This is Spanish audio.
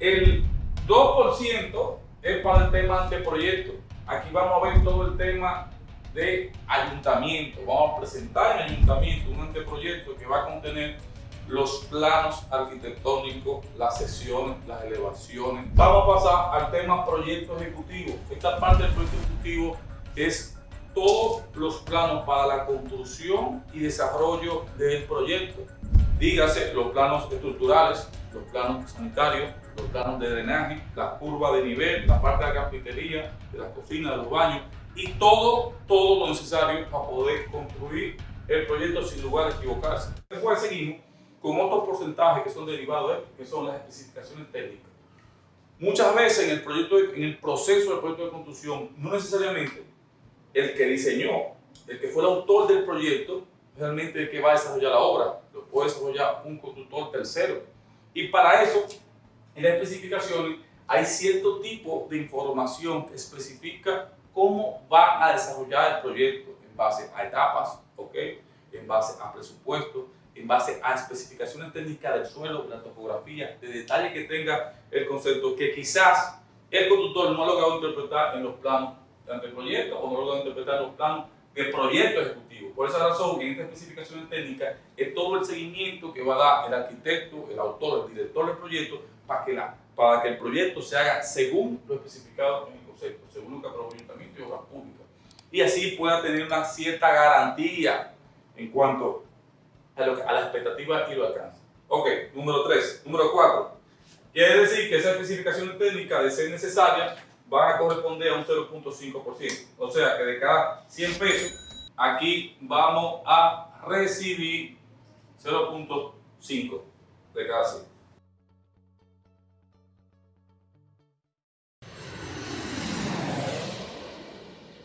El 2% es para el tema de proyecto. Aquí vamos a ver todo el tema de ayuntamiento. Vamos a presentar en ayuntamiento un anteproyecto que va a contener los planos arquitectónicos, las sesiones, las elevaciones. Vamos a pasar al tema proyecto ejecutivo. Esta parte del proyecto ejecutivo es todos los planos para la construcción y desarrollo del proyecto. Dígase los planos estructurales, los planos sanitarios, los planos de drenaje, la curva de nivel, la parte de la carpintería, de las cocinas, de los baños y todo, todo lo necesario para poder construir el proyecto sin lugar a equivocarse. Después seguimos con otros porcentajes que son derivados de esto, que son las especificaciones técnicas. Muchas veces en el, proyecto, en el proceso del proyecto de construcción, no necesariamente el que diseñó, el que fue el autor del proyecto, realmente el que va a desarrollar la obra, lo puede desarrollar un constructor tercero. Y para eso, en las especificaciones, hay cierto tipo de información que especifica cómo va a desarrollar el proyecto en base a etapas, ¿ok? en base a presupuesto, en base a especificaciones técnicas del suelo, de la topografía, de detalle que tenga el concepto, que quizás el constructor no ha logrado interpretar en los planos de proyecto o no logrado interpretar los planos de proyecto ejecutivo. Por esa razón, en estas especificaciones técnicas es todo el seguimiento que va a dar el arquitecto, el autor, el director del proyecto, para que, la, para que el proyecto se haga según lo especificado en el concepto, según lo que aprobó el Ayuntamiento y Obras Públicas. Y así pueda tener una cierta garantía en cuanto a, lo, a la expectativa y lo alcance. Ok, número 3. Número 4. Quiere decir que esa especificación técnica, de ser necesaria, van a corresponder a un 0.5%. O sea que de cada 100 pesos, aquí vamos a recibir 0.5 de cada 100.